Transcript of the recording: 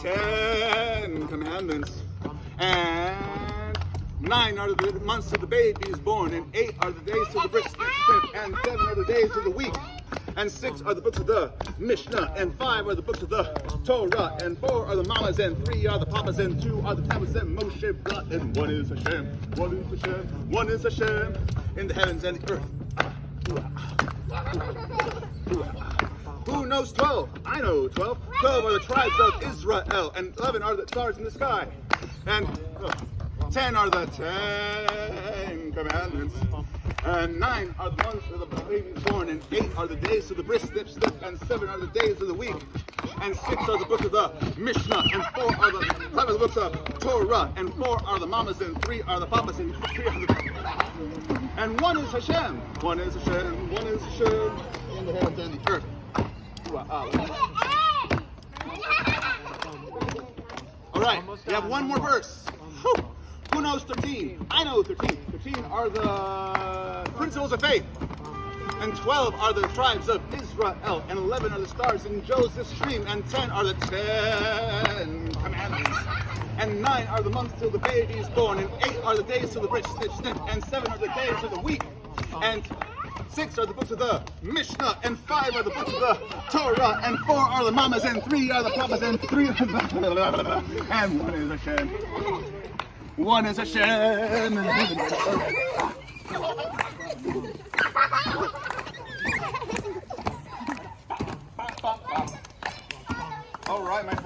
Ten Commandments. And nine are the months of the baby is born, and eight are the days till the bris and seven are the days of the week. And six are the books of the Mishnah, and five are the books of the Torah, and four are the mamas, and three are the papas, and two are the tablets, and Moshe brought, and one is Hashem, one is Hashem, one is Hashem, in the heavens and the earth. Who knows 12? I know 12. 12 are the tribes of Israel, and 11 are the stars in the sky. And uh, 10 are the Ten Commandments. And 9 are the months of the baby born, and 8 are the days of the bris snip snip, and 7 are the days of the week. And 6 are the books of the Mishnah, and 4 are the 5 are the books of Torah, and 4 are the mamas, and 3 are the papas, and 3 are the and one is Hashem. One is Hashem. One is Hashem in the heavens and the earth. All right, we have one more verse. Who knows 13? I know 13. 13 are the principles of faith. And 12 are the tribes of Israel. And 11 are the stars in Joseph's dream. And 10 are the Ten Commandments. And 9 are the months till the baby is born. And 8 are the days till the bris snip. And 7 are the days of the week. And Six are the books of the Mishnah, and five are the books of the Torah, and four are the mamas, and three are the papas, and three and one is Hashem. One is Hashem. All right, my friend.